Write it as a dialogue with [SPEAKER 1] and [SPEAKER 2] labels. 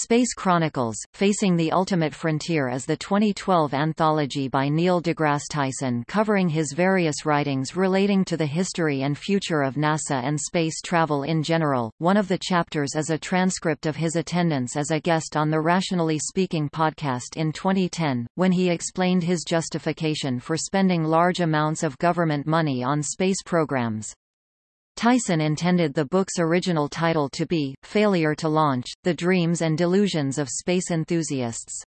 [SPEAKER 1] Space Chronicles, Facing the Ultimate Frontier is the 2012 anthology by Neil deGrasse Tyson covering his various writings relating to the history and future of NASA and space travel in general. One of the chapters is a transcript of his attendance as a guest on the Rationally Speaking podcast in 2010, when he explained his justification for spending large amounts of government money on space programs. Tyson intended the book's original title to be, Failure to Launch, The Dreams and Delusions of Space Enthusiasts.